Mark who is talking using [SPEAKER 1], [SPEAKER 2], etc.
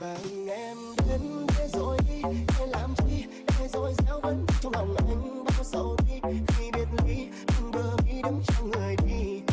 [SPEAKER 1] ngày vàng, em đến thế rồi đi. Để làm chi? Để rồi gieo vẫn trong lòng anh bao sầu đi? Khi biệt ly từng bờ mi đứng trong người đi.